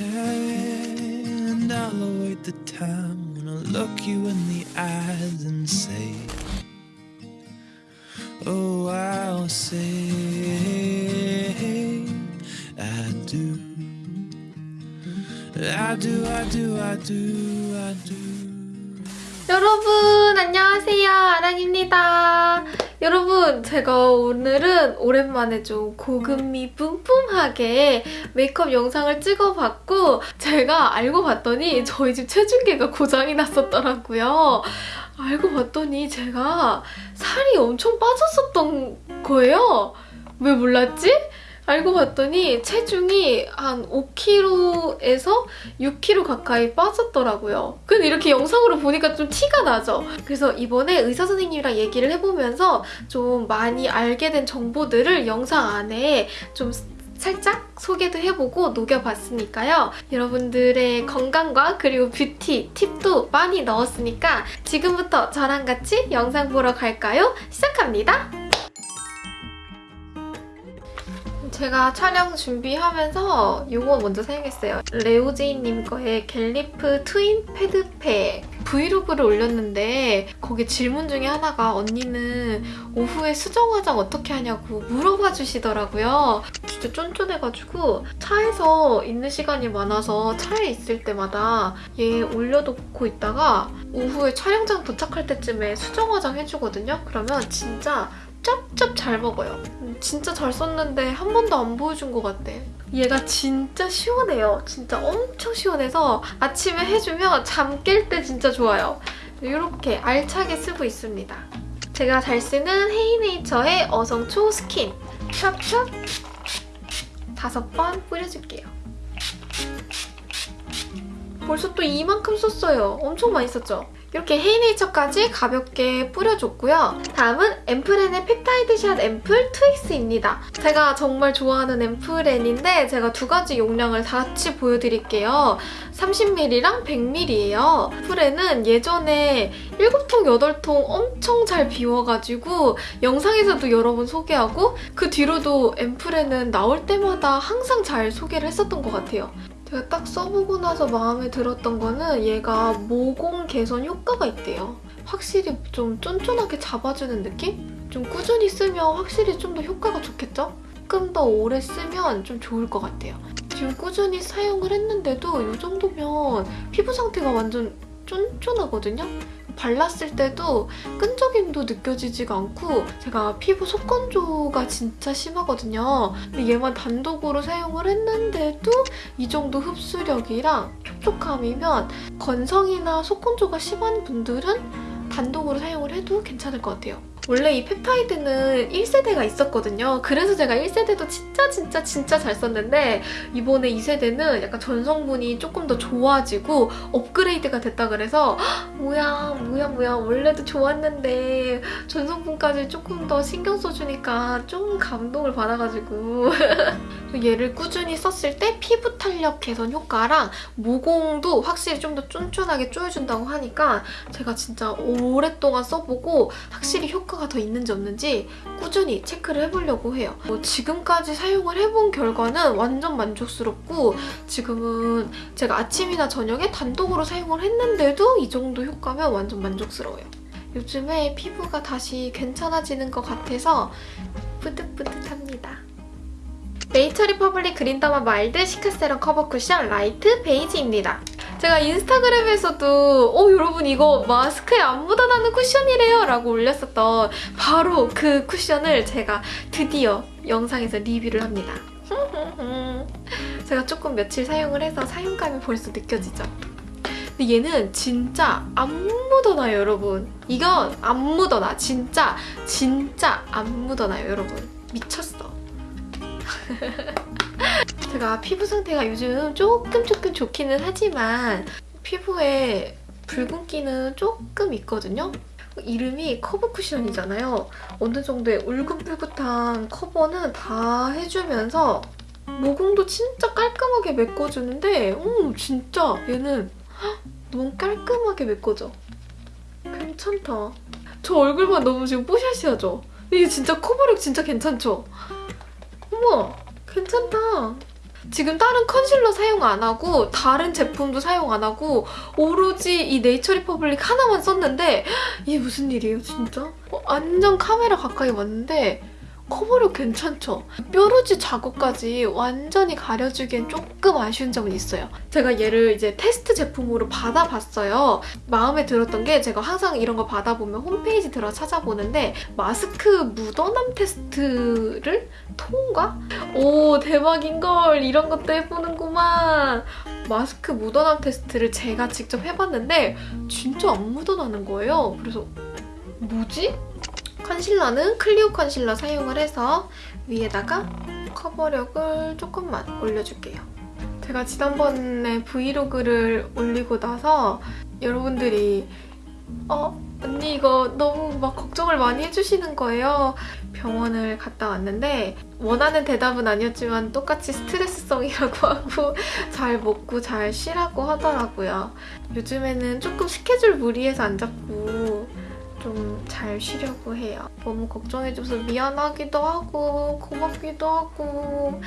And I'll await the time when I look you in the eyes and say, Oh, I'll say, I do. I do, I do, I do, I do. 여러분 안녕하세요 아랑입니다 여러분 제가 오늘은 오랜만에 좀 고급미 뿜뿜하게 메이크업 영상을 찍어봤고 제가 알고 봤더니 저희 집 체중계가 고장이 났었더라고요. 알고 봤더니 제가 살이 엄청 빠졌었던 거예요. 왜 몰랐지? 알고 봤더니 체중이 한 5kg에서 6kg 가까이 빠졌더라고요. 근데 이렇게 영상으로 보니까 좀 티가 나죠? 그래서 이번에 의사 선생님이랑 얘기를 해보면서 좀 많이 알게 된 정보들을 영상 안에 좀 살짝 소개도 해보고 녹여봤으니까요. 여러분들의 건강과 그리고 뷰티 팁도 많이 넣었으니까 지금부터 저랑 같이 영상 보러 갈까요? 시작합니다. 제가 촬영 준비하면서 이거 먼저 사용했어요. 레오제이님 거의 갤리프 트윈 패드팩 브이로그를 올렸는데 거기 질문 중에 하나가 언니는 오후에 수정 화장 어떻게 하냐고 물어봐 주시더라고요. 진짜 쫀쫀해가지고 차에서 있는 시간이 많아서 차에 있을 때마다 얘 올려놓고 있다가 오후에 촬영장 도착할 때쯤에 수정 화장 해주거든요. 그러면 진짜 짭짭 잘 먹어요. 음, 진짜 잘 썼는데 한 번도 안 보여준 것 같아. 얘가 진짜 시원해요. 진짜 엄청 시원해서 아침에 해주면 잠 깰 때 진짜 좋아요. 이렇게 알차게 쓰고 있습니다. 제가 잘 쓰는 헤이네이처의 어성초 스킨 샵샵 다섯 번 뿌려줄게요. 벌써 또 이만큼 썼어요. 엄청 많이 썼죠? 이렇게 헤이네이처까지 가볍게 뿌려줬고요. 다음은 앰플앤의 펩타이드샷 앰플 2X입니다. 제가 정말 좋아하는 앰플앤인데 제가 두 가지 용량을 같이 보여드릴게요. 30ml랑 100ml예요. 앰플앤은 예전에 7통, 8통 엄청 잘 비워가지고 영상에서도 여러 번 소개하고 그 뒤로도 앰플앤은 나올 때마다 항상 잘 소개를 했었던 것 같아요. 제가 딱 써보고 나서 마음에 들었던 거는 얘가 모공 개선 효과가 있대요. 확실히 좀 쫀쫀하게 잡아주는 느낌? 좀 꾸준히 쓰면 확실히 좀 더 효과가 좋겠죠? 조금 더 오래 쓰면 좀 좋을 것 같아요. 지금 꾸준히 사용을 했는데도 이 정도면 피부 상태가 완전 쫀쫀하거든요? 발랐을 때도 끈적임도 느껴지지가 않고 제가 피부 속건조가 진짜 심하거든요. 근데 얘만 단독으로 사용을 했는데도 이 정도 흡수력이랑 촉촉함이면 건성이나 속건조가 심한 분들은 단독으로 사용을 해도 괜찮을 것 같아요. 원래 이 펩타이드는 1세대가 있었거든요. 그래서 제가 1세대도 진짜 진짜 진짜 잘 썼는데 이번에 2세대는 약간 전성분이 조금 더 좋아지고 업그레이드가 됐다 그래서 뭐야 뭐야 뭐야 원래도 좋았는데 전성분까지 조금 더 신경 써주니까 좀 감동을 받아가지고 얘를 꾸준히 썼을 때 피부 탄력 개선 효과랑 모공도 확실히 좀 더 쫀쫀하게 쪼여준다고 하니까 제가 진짜 오랫동안 써보고 확실히 효과가 더 있는지 없는지 꾸준히 체크를 해보려고 해요. 뭐 지금까지 사용을 해본 결과는 완전 만족스럽고 지금은 제가 아침이나 저녁에 단독으로 사용을 했는데도 이 정도 효과면 완전 만족스러워요. 요즘에 피부가 다시 괜찮아지는 것 같아서 뿌듯뿌듯합니다. 네이처 리퍼블릭 그린더마 마일드 시카 세럼 커버 쿠션 라이트 베이지입니다. 제가 인스타그램에서도 어 여러분 이거 마스크에 안 묻어나는 쿠션이래요 라고 올렸었던 바로 그 쿠션을 제가 드디어 영상에서 리뷰를 합니다. 제가 조금 며칠 사용을 해서 사용감이 벌써 느껴지죠? 근데 얘는 진짜 안 묻어나요 여러분. 이건 안 묻어나 진짜 진짜 안 묻어나요 여러분. 미쳤어. 제가 피부 상태가 요즘 조금 조금 좋기는 하지만 피부에 붉은기는 조금 있거든요. 이름이 커버 쿠션이잖아요. 어느 정도의 울긋불긋한 커버는 다 해주면서 모공도 진짜 깔끔하게 메꿔주는데 음 진짜 얘는 너무 깔끔하게 메꿔져. 괜찮다. 저 얼굴만 너무 지금 뽀샤시하죠? 이게 진짜 커버력 진짜 괜찮죠? 어머 괜찮다. 지금 다른 컨실러 사용 안 하고 다른 제품도 사용 안 하고 오로지 이 네이처 리퍼블릭 하나만 썼는데 이게 무슨 일이에요 진짜? 어, 완전 카메라 가까이 왔는데 커버력 괜찮죠? 뾰루지 자국까지 완전히 가려주기엔 조금 아쉬운 점은 있어요. 제가 얘를 이제 테스트 제품으로 받아봤어요. 마음에 들었던 게 제가 항상 이런 거 받아보면 홈페이지 들어 찾아보는데 마스크 묻어남 테스트를 통과? 오 대박인걸 이런 것도 해보는구만. 마스크 묻어남 테스트를 제가 직접 해봤는데 진짜 안 묻어나는 거예요. 그래서 뭐지? 컨실러는 클리오 컨실러 사용을 해서 위에다가 커버력을 조금만 올려줄게요. 제가 지난번에 브이로그를 올리고 나서 여러분들이 어? 언니 이거 너무 막 걱정을 많이 해주시는 거예요. 병원을 갔다 왔는데 원하는 대답은 아니었지만 똑같이 스트레스성이라고 하고 잘 먹고 잘 쉬라고 하더라고요. 요즘에는 조금 스케줄 무리해서 안 잡고 좀 잘 쉬려고 해요. 너무 걱정해줘서 미안하기도 하고 고맙기도 하고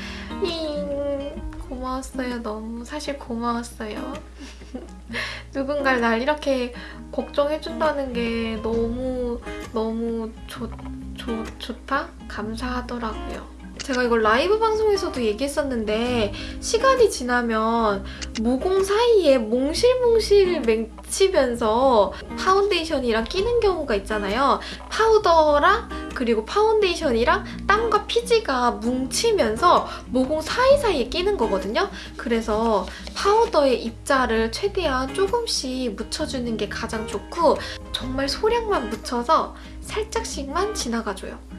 잉 고마웠어요. 너무 사실 고마웠어요. 누군가를 날 이렇게 걱정해준다는 게 너무 너무 좋, 좋, 좋다? 감사하더라고요. 제가 이걸 라이브 방송에서도 얘기했었는데 시간이 지나면 모공 사이에 몽실몽실 맺히면서 파운데이션이랑 끼는 경우가 있잖아요. 파우더랑 그리고 파운데이션이랑 땀과 피지가 뭉치면서 모공 사이사이에 끼는 거거든요. 그래서 파우더의 입자를 최대한 조금씩 묻혀주는 게 가장 좋고 정말 소량만 묻혀서 살짝씩만 지나가줘요.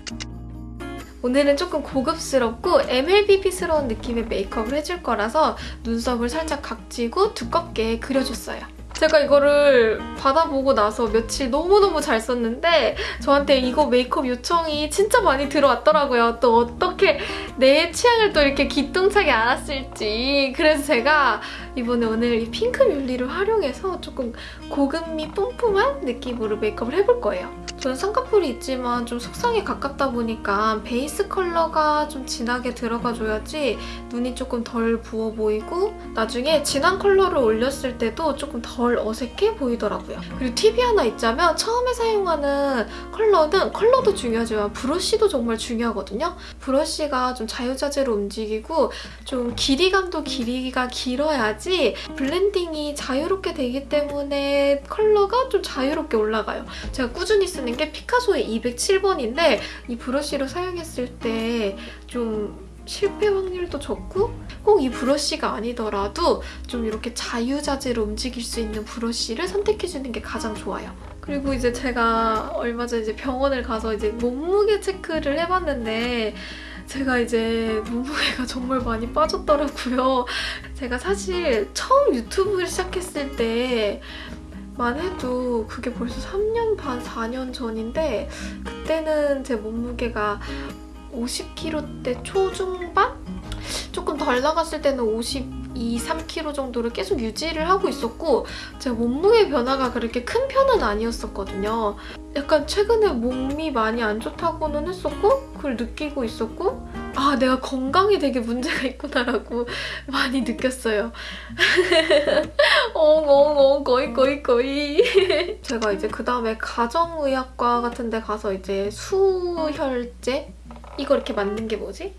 오늘은 조금 고급스럽고 MLBP스러운 느낌의 메이크업을 해줄 거라서 눈썹을 살짝 각지고 두껍게 그려줬어요. 제가 이거를 받아보고 나서 며칠 너무너무 잘 썼는데 저한테 이거 메이크업 요청이 진짜 많이 들어왔더라고요. 또 어떻게 내 취향을 또 이렇게 기똥차게 알았을지 그래서 제가 이번에 오늘 이 핑크 뮬리를 활용해서 조금 고급미 뿜뿜한 느낌으로 메이크업을 해볼 거예요. 저는 쌍꺼풀이 있지만 좀 속쌍에 가깝다 보니까 베이스 컬러가 좀 진하게 들어가줘야지 눈이 조금 덜 부어 보이고 나중에 진한 컬러를 올렸을 때도 조금 덜 어색해 보이더라고요. 그리고 팁이 하나 있자면 처음에 사용하는 컬러는 컬러도 중요하지만 브러쉬도 정말 중요하거든요. 브러쉬가 좀 자유자재로 움직이고 좀 길이감도 길이가 길어야지 블렌딩이 자유롭게 되기 때문에 컬러가 좀 자유롭게 올라가요. 제가 꾸준히 쓰는 게 피카소의 207번인데 이 브러쉬로 사용했을 때 좀 실패 확률도 적고 꼭 이 브러쉬가 아니더라도 좀 이렇게 자유자재로 움직일 수 있는 브러쉬를 선택해주는 게 가장 좋아요. 그리고 이제 제가 얼마 전에 이제 병원을 가서 이제 몸무게 체크를 해봤는데 제가 이제 몸무게가 정말 많이 빠졌더라고요. 제가 사실 처음 유튜브를 시작했을 때 만 해도 그게 벌써 3년 반, 4년 전인데 그때는 제 몸무게가 50kg대 초중반? 조금 덜 나갔을 때는 52, 3kg 정도를 계속 유지를 하고 있었고 제 몸무게 변화가 그렇게 큰 편은 아니었었거든요. 약간 최근에 몸이 많이 안 좋다고는 했었고 그걸 느끼고 있었고 아 내가 건강에 되게 문제가 있구나라고 많이 느꼈어요. 엉엉엉 거의 거의 거의 제가 이제 그 다음에 가정의학과 같은 데 가서 이제 수혈제 이거 이렇게 만든 게 뭐지?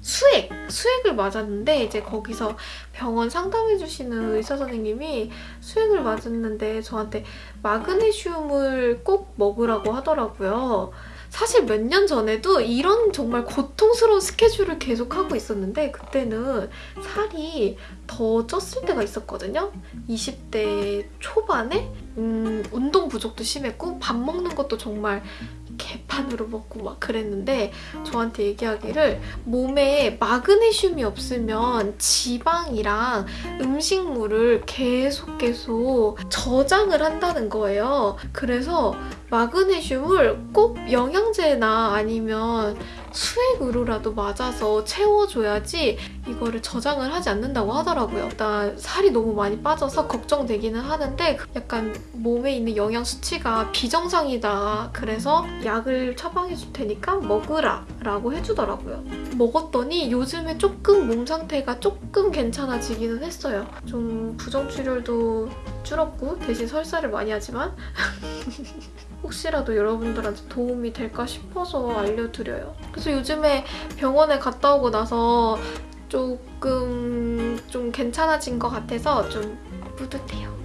수액! 수액을 맞았는데 이제 거기서 병원 상담해주시는 의사 선생님이 수액을 맞았는데 저한테 마그네슘을 꼭 먹으라고 하더라고요. 사실 몇 년 전에도 이런 정말 고통스러운 스케줄을 계속하고 있었는데 그때는 살이 더 쪘을 때가 있었거든요. 20대 초반에 음, 운동 부족도 심했고 밥 먹는 것도 정말 개판으로 먹고 막 그랬는데 저한테 얘기하기를 몸에 마그네슘이 없으면 지방이랑 음식물을 계속 계속 저장을 한다는 거예요. 그래서 마그네슘을 꼭 영양제나 아니면 수액으로라도 맞아서 채워줘야지 이거를 저장을 하지 않는다고 하더라고요. 일단 살이 너무 많이 빠져서 걱정되기는 하는데 약간 몸에 있는 영양 수치가 비정상이다. 그래서 약을 처방해줄 테니까 먹으라 라고 해주더라고요. 먹었더니 요즘에 조금 몸 상태가 조금 괜찮아지기는 했어요. 좀 부정출혈도 줄었고 대신 설사를 많이 하지만 혹시라도 여러분들한테 도움이 될까 싶어서 알려드려요. 그래서 요즘에 병원에 갔다 오고 나서 조금 좀 괜찮아진 것 같아서 좀 뿌듯해요.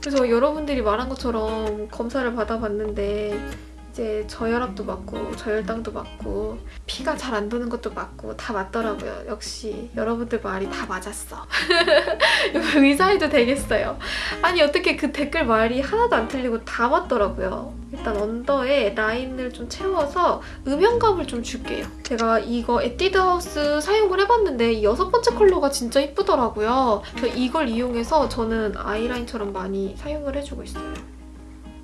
그래서 여러분들이 말한 것처럼 검사를 받아봤는데 이제 저혈압도 맞고 저혈당도 맞고 피가 잘 안 도는 것도 맞고 다 맞더라고요. 역시 여러분들 말이 다 맞았어. 의사해도 되겠어요. 아니 어떻게 그 댓글 말이 하나도 안 틀리고 다 맞더라고요. 일단 언더에 라인을 좀 채워서 음영감을 좀 줄게요. 제가 이거 에뛰드 하우스 사용을 해봤는데 이 여섯 번째 컬러가 진짜 이쁘더라고요. 이걸 이용해서 저는 아이라인처럼 많이 사용을 해주고 있어요.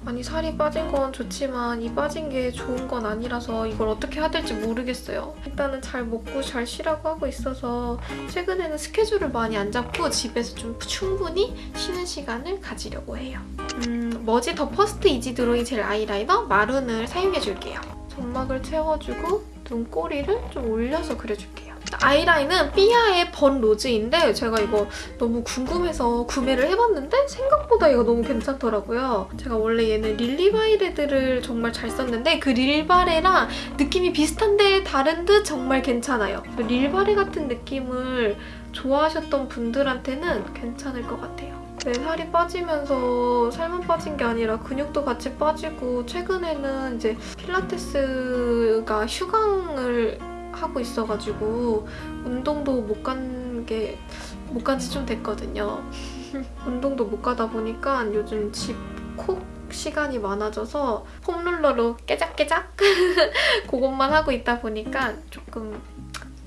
아니 살이 빠진 건 좋지만 이 빠진 게 좋은 건 아니라서 이걸 어떻게 해야 될지 모르겠어요. 일단은 잘 먹고 잘 쉬라고 하고 있어서 최근에는 스케줄을 많이 안 잡고 집에서 좀 충분히 쉬는 시간을 가지려고 해요. 음, 머지 더 퍼스트 이지 드로잉 젤 아이라이너 마룬을 사용해줄게요. 점막을 채워주고 눈꼬리를 좀 올려서 그려줄게요. 아이라인은 삐아의 번 로즈인데 제가 이거 너무 궁금해서 구매를 해봤는데 생각보다 이거 너무 괜찮더라고요. 제가 원래 얘는 릴리바이레드를 정말 잘 썼는데 그 릴바레랑 느낌이 비슷한데 다른 듯 정말 괜찮아요. 그 릴바레 같은 느낌을 좋아하셨던 분들한테는 괜찮을 것 같아요. 내 살이 빠지면서 살만 빠진 게 아니라 근육도 같이 빠지고 최근에는 이제 필라테스가 휴강을 하고 있어가지고 운동도 못 간 게 못 간 지 좀 됐거든요. 운동도 못 가다 보니까 요즘 집콕 시간이 많아져서 폼롤러로 깨작깨작 그것만 하고 있다 보니까 조금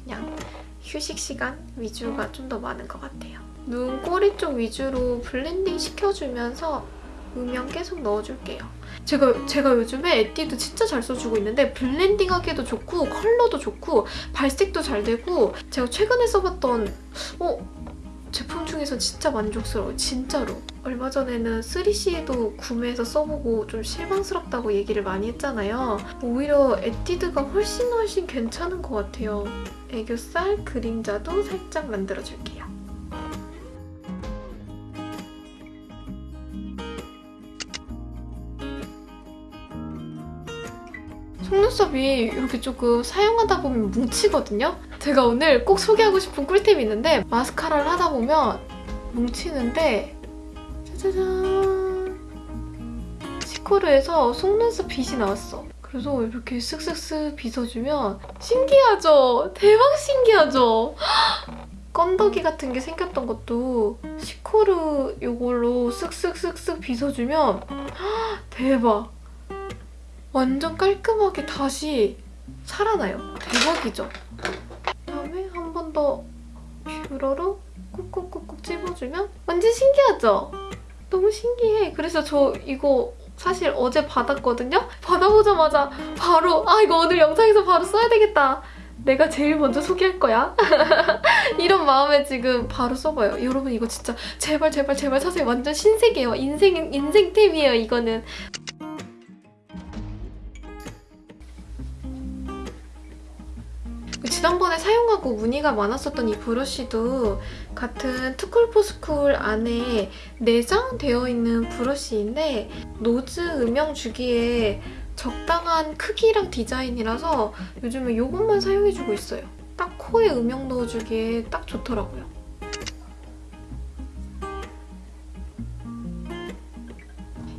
그냥 휴식 시간 위주가 좀 더 많은 것 같아요. 눈 꼬리 쪽 위주로 블렌딩 시켜주면서 음영 계속 넣어줄게요. 제가, 제가 요즘에 에뛰드 진짜 잘 써주고 있는데 블렌딩 하기도 좋고 컬러도 좋고 발색도 잘 되고 제가 최근에 써봤던 어? 제품 중에서 진짜 만족스러워요. 진짜로. 얼마 전에는 3CE도 구매해서 써보고 좀 실망스럽다고 얘기를 많이 했잖아요. 오히려 에뛰드가 훨씬 훨씬 괜찮은 것 같아요. 애교살 그림자도 살짝 만들어줄게요. 속눈썹이 이렇게 조금 사용하다 보면 뭉치거든요? 제가 오늘 꼭 소개하고 싶은 꿀팁이 있는데 마스카라를 하다 보면 뭉치는데 짜자잔 시코르에서 속눈썹 빗이 나왔어. 그래서 이렇게 쓱쓱쓱 빗어주면 신기하죠? 대박 신기하죠? 건더기 같은 게 생겼던 것도 시코르 이걸로 쓱쓱쓱쓱 빗어주면 대박! 완전 깔끔하게 다시 살아나요. 대박이죠? 그다음에 한 번 더 뷰러로 꾹꾹꾹꾹 찝어주면 완전 신기하죠? 너무 신기해. 그래서 저 이거 사실 어제 받았거든요? 받아보자마자 바로 아 이거 오늘 영상에서 바로 써야 되겠다. 내가 제일 먼저 소개할 거야. 이런 마음에 지금 바로 써봐요. 여러분 이거 진짜 제발 제발 제발 사세요. 완전 신세계예요. 인생, 인생템이에요 이거는. 지난번에 사용하고 문의가 많았었던 이 브러쉬도 같은 투쿨포스쿨 안에 내장되어 있는 브러쉬인데 노즈 음영 주기에 적당한 크기랑 디자인이라서 요즘에 이것만 사용해주고 있어요. 딱 코에 음영 넣어주기에 딱 좋더라고요.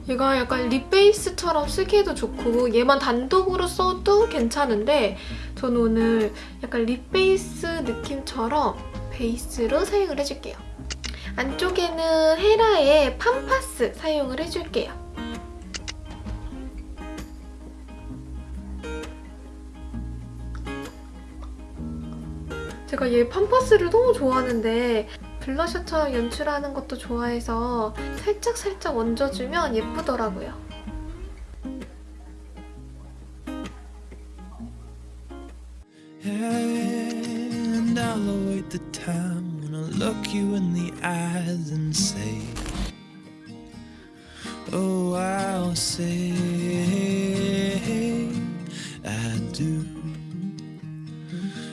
얘가 약간 립 베이스처럼 쓰기에도 좋고 얘만 단독으로 써도 괜찮은데 저는 오늘 약간 립 베이스 느낌처럼 베이스로 사용을 해줄게요. 안쪽에는 헤라의 팜파스 사용을 해줄게요. 제가 얘 팜파스를 너무 좋아하는데 블러셔처럼 연출하는 것도 좋아해서 살짝살짝 얹어주면 예쁘더라고요. Eyes and say, Oh, I'll say, I do.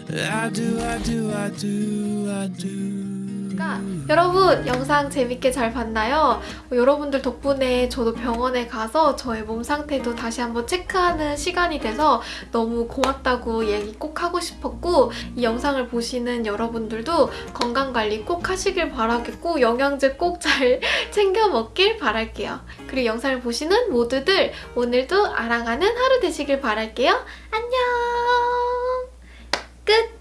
I do, I do, I do, I do. 그러니까 여러분 영상 재밌게 잘 봤나요? 어, 여러분들 덕분에 저도 병원에 가서 저의 몸 상태도 다시 한번 체크하는 시간이 돼서 너무 고맙다고 얘기 꼭 하고 싶었고 이 영상을 보시는 여러분들도 건강관리 꼭 하시길 바라겠고 영양제 꼭 잘 챙겨 먹길 바랄게요. 그리고 영상을 보시는 모두들 오늘도 아랑하는 하루 되시길 바랄게요. 안녕! 끝!